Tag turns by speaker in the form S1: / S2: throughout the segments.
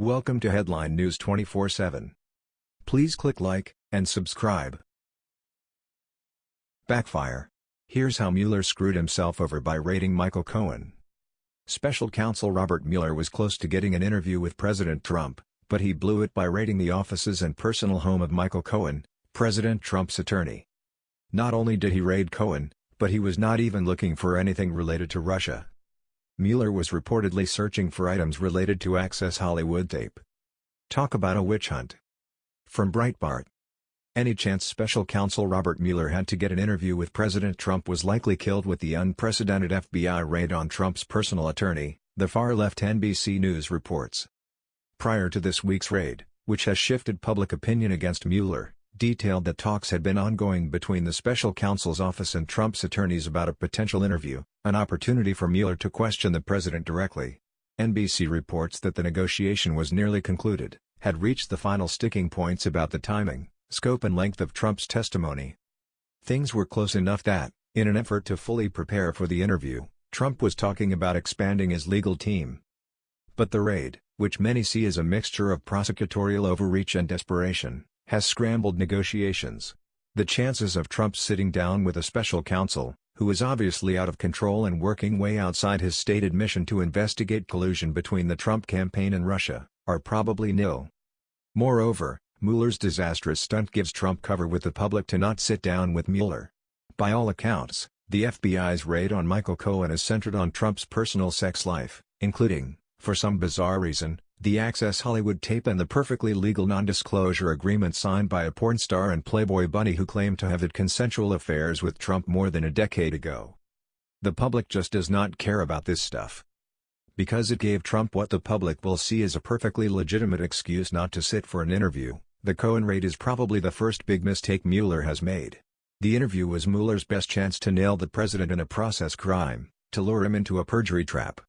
S1: Welcome to Headline News 24/7. Please click like and subscribe. Backfire. Here's how Mueller screwed himself over by raiding Michael Cohen. Special counsel Robert Mueller was close to getting an interview with President Trump, but he blew it by raiding the offices and personal home of Michael Cohen, President Trump's attorney. Not only did he raid Cohen, but he was not even looking for anything related to Russia. Mueller was reportedly searching for items related to Access Hollywood tape. Talk about a witch hunt. From Breitbart. Any chance special counsel Robert Mueller had to get an interview with President Trump was likely killed with the unprecedented FBI raid on Trump's personal attorney, the far-left NBC News reports. Prior to this week's raid, which has shifted public opinion against Mueller, detailed that talks had been ongoing between the special counsel's office and Trump's attorneys about a potential interview, an opportunity for Mueller to question the president directly. NBC reports that the negotiation was nearly concluded had reached the final sticking points about the timing, scope and length of Trump's testimony. Things were close enough that, in an effort to fully prepare for the interview, Trump was talking about expanding his legal team. But the raid, which many see as a mixture of prosecutorial overreach and desperation, has scrambled negotiations. The chances of Trump sitting down with a special counsel, who is obviously out of control and working way outside his stated mission to investigate collusion between the Trump campaign and Russia, are probably nil. Moreover, Mueller's disastrous stunt gives Trump cover with the public to not sit down with Mueller. By all accounts, the FBI's raid on Michael Cohen is centered on Trump's personal sex life, including, for some bizarre reason, the Access Hollywood tape and the perfectly legal non-disclosure agreement signed by a porn star and Playboy bunny who claimed to have had consensual affairs with Trump more than a decade ago. The public just does not care about this stuff because it gave Trump what the public will see as a perfectly legitimate excuse not to sit for an interview. The Cohen raid is probably the first big mistake Mueller has made. The interview was Mueller's best chance to nail the president in a process crime, to lure him into a perjury trap.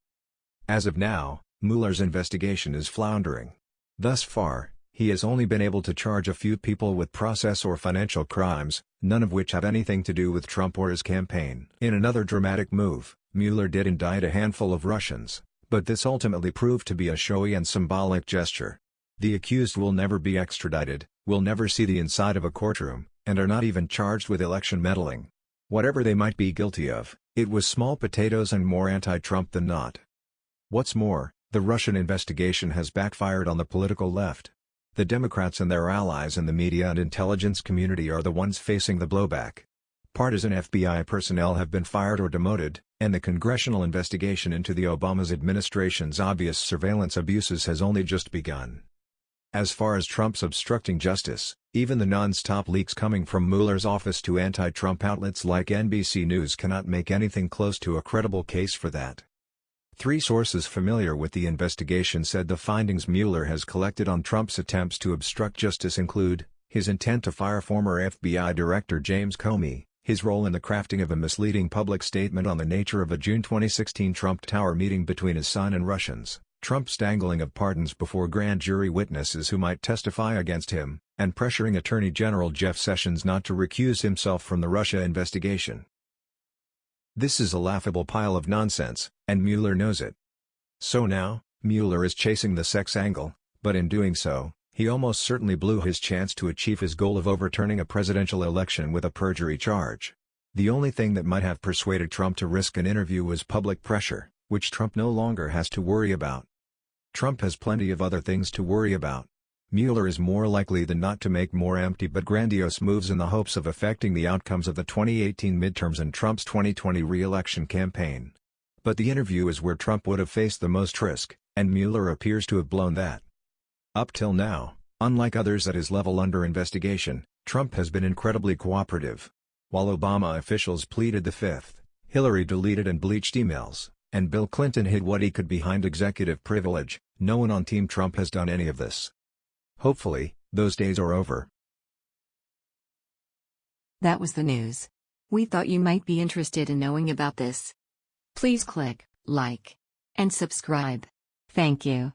S1: As of now, Mueller's investigation is floundering. Thus far, he has only been able to charge a few people with process or financial crimes, none of which have anything to do with Trump or his campaign. In another dramatic move, Mueller did indict a handful of Russians, but this ultimately proved to be a showy and symbolic gesture. The accused will never be extradited, will never see the inside of a courtroom, and are not even charged with election meddling. Whatever they might be guilty of, it was small potatoes and more anti-Trump than not. What's more, the Russian investigation has backfired on the political left. The Democrats and their allies in the media and intelligence community are the ones facing the blowback. Partisan FBI personnel have been fired or demoted, and the congressional investigation into the Obama's administration's obvious surveillance abuses has only just begun. As far as Trump's obstructing justice, even the non-stop leaks coming from Mueller's office to anti-Trump outlets like NBC News cannot make anything close to a credible case for that. Three sources familiar with the investigation said the findings Mueller has collected on Trump's attempts to obstruct justice include, his intent to fire former FBI Director James Comey, his role in the crafting of a misleading public statement on the nature of a June 2016 Trump Tower meeting between his son and Russians, Trump's dangling of pardons before grand jury witnesses who might testify against him, and pressuring Attorney General Jeff Sessions not to recuse himself from the Russia investigation. This is a laughable pile of nonsense, and Mueller knows it. So now, Mueller is chasing the sex angle, but in doing so, he almost certainly blew his chance to achieve his goal of overturning a presidential election with a perjury charge. The only thing that might have persuaded Trump to risk an interview was public pressure, which Trump no longer has to worry about. Trump has plenty of other things to worry about. Mueller is more likely than not to make more empty but grandiose moves in the hopes of affecting the outcomes of the 2018 midterms and Trump's 2020 re-election campaign. But the interview is where Trump would have faced the most risk, and Mueller appears to have blown that. Up till now, unlike others at his level under investigation, Trump has been incredibly cooperative. While Obama officials pleaded the fifth, Hillary deleted and bleached emails, and Bill Clinton hid what he could behind executive privilege, no one on Team Trump has done any of this. Hopefully, those days are over.
S2: That was the news. We thought you might be interested in knowing about this. Please click like and subscribe. Thank you.